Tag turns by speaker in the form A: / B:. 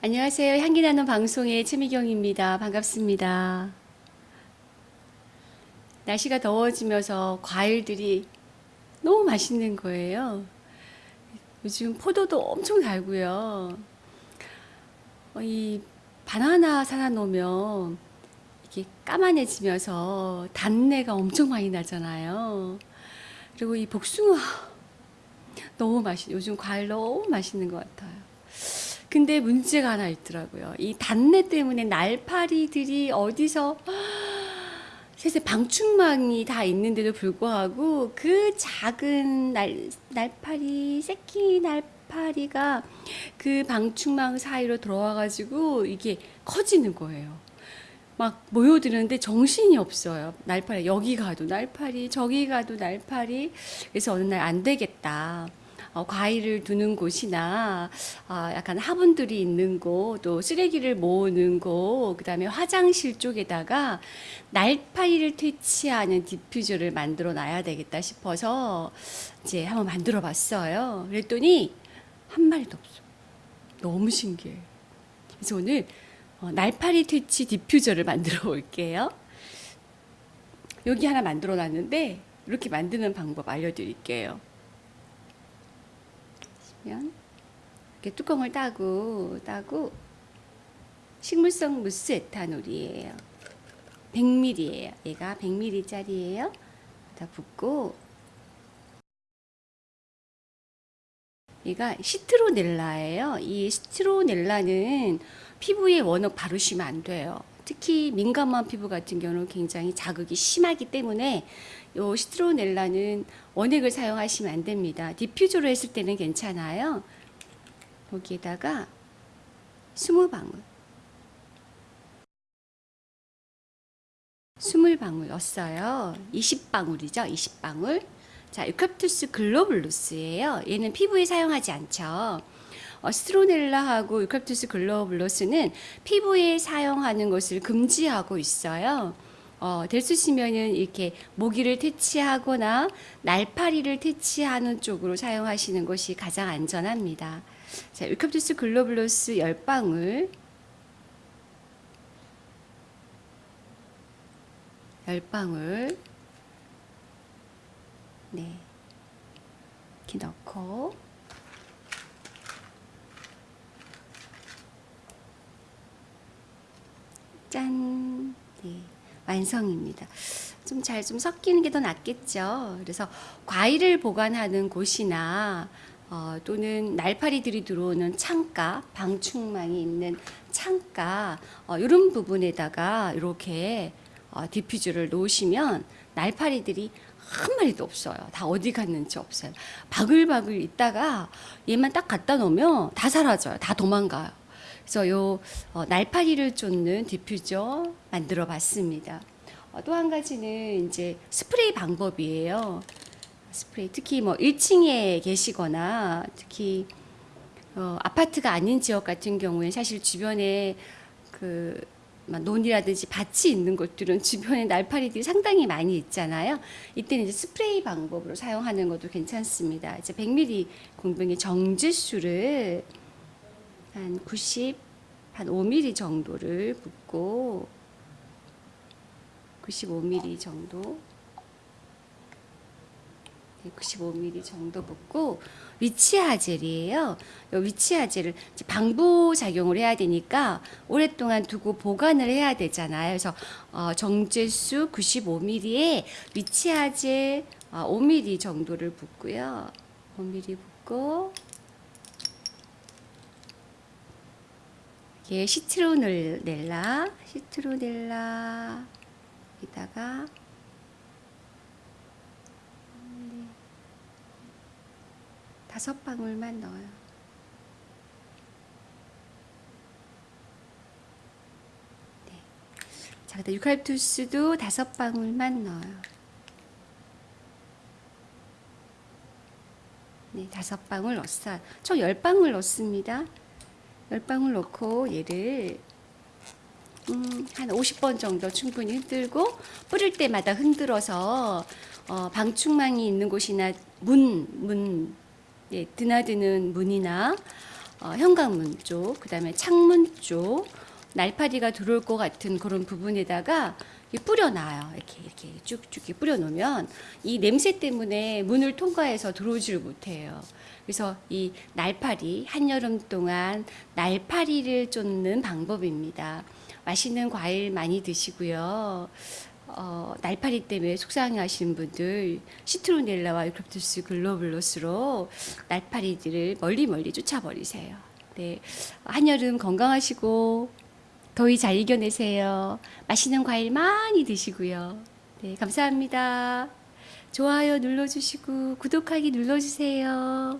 A: 안녕하세요. 향기 나는 방송의 최미경입니다. 반갑습니다. 날씨가 더워지면서 과일들이 너무 맛있는 거예요. 요즘 포도도 엄청 달고요. 어, 이 바나나 사다 놓으면 이게 까만해지면서 단내가 엄청 많이 나잖아요. 그리고 이 복숭아 너무 맛있, 요즘 과일 너무 맛있는 것 같아요. 근데 문제가 하나 있더라고요. 이 단내 때문에 날파리들이 어디서 세세 방충망이 다 있는데도 불구하고 그 작은 날, 날파리, 새끼 날파리가 그 방충망 사이로 들어와가지고 이게 커지는 거예요. 막 모여드는데 정신이 없어요. 날파리, 여기 가도 날파리, 저기 가도 날파리. 그래서 어느 날 안 되겠다. 어, 과일을 두는 곳이나 어, 약간 화분들이 있는 곳, 또 쓰레기를 모으는 곳, 그 다음에 화장실 쪽에다가 날파리를 퇴치하는 디퓨저를 만들어 놔야 되겠다 싶어서 이제 한번 만들어 봤어요. 그랬더니 한 마리도 없어. 너무 신기해. 그래서 오늘 어, 날파리 퇴치 디퓨저를 만들어 볼게요. 여기 하나 만들어 놨는데 이렇게 만드는 방법 알려드릴게요. 보시면 이렇게 뚜껑을 따고 따고 식물성 무스 에탄올이에요. 100ml예요. 얘가 100ml짜리예요. 다 붓고 얘가 시트로넬라예요. 이 시트로넬라는 피부에 워낙 바르시면 안 돼요. 특히 민감한 피부 같은 경우는 굉장히 자극이 심하기 때문에 요 시트로넬라는 원액을 사용하시면 안 됩니다. 디퓨저로 했을 때는 괜찮아요. 거기에다가 20방울 20방울 넣었어요. 20방울이죠. 20방울. 자, eucalyptus globulus예요. 얘는 피부에 사용하지 않죠. 어, 시트로넬라하고 eucalyptus globulus는 피부에 사용하는 것을 금지하고 있어요. 어, 될수 있으면은 이렇게 모기를 퇴치하거나 날파리를 퇴치하는 쪽으로 사용하시는 것이 가장 안전합니다. 자, eucalyptus globulus 10방울 10방울 네. 이렇게 넣고 짠. 네. 완성입니다. 좀잘좀 섞이는 게 더 낫겠죠. 그래서 과일을 보관하는 곳이나 어, 또는 날파리들이 들어오는 창가, 방충망이 있는 창가 어, 이런 부분에다가 이렇게 어, 디퓨저를 놓으시면 날파리들이 한 마리도 없어요. 다 어디 갔는지 없어요. 바글바글 있다가 얘만 딱 갖다 놓으면 다 사라져요. 다 도망가요. 그래서 요 어, 날파리를 쫓는 디퓨저 만들어 봤습니다. 어, 또 한 가지는 이제 스프레이 방법이에요. 스프레이 특히 뭐 1층에 계시거나 특히 어, 아파트가 아닌 지역 같은 경우에 사실 주변에 그 논이라든지 밭이 있는 곳들은 주변에 날파리들이 상당히 많이 있잖아요. 이때는 이제 스프레이 방법으로 사용하는 것도 괜찮습니다. 이제 100ml 공병의 정지수를 한 90, 한 5mm 정도를 붓고 95mm 정도 95mm 정도 붓고 위치하젤이에요. 위치하젤을 방부 작용을 해야 되니까 오랫동안 두고 보관을 해야 되잖아요. 그래서 어, 정제수 95mm에 위치하젤 어, 5mm 정도를 붓고요. 5mm 붓고 이게 시트로넬라, 시트로넬라 여기다가 네. 다섯 방울만 넣어요. 네. 자, 그다음 유칼투스도 다섯 방울만 넣어요. 네, 다섯 방울 넣었어요. 총 열 방울 넣습니다. 열 방울 넣고 얘를 음, 한 50번 정도 충분히 흔들고 뿌릴 때마다 흔들어서 어, 방충망이 있는 곳이나 문, 문, 예, 드나드는 문이나 어, 현관문 쪽, 그 다음에 창문 쪽 날파리가 들어올 것 같은 그런 부분에다가 뿌려놔요. 이렇게 이렇게 쭉쭉 뿌려놓으면 이 냄새 때문에 문을 통과해서 들어오지를 못해요. 그래서 이 날파리 한여름 동안 날파리를 쫓는 방법입니다. 맛있는 과일 많이 드시고요. 어, 날파리 때문에 속상해하시는 분들 시트로넬라와 유크립투스 글로블로스로 날파리들을 멀리 멀리 쫓아버리세요. 네, 한여름 건강하시고 더위 잘 이겨내세요. 맛있는 과일 많이 드시고요. 네, 감사합니다. 좋아요 눌러주시고 구독하기 눌러주세요.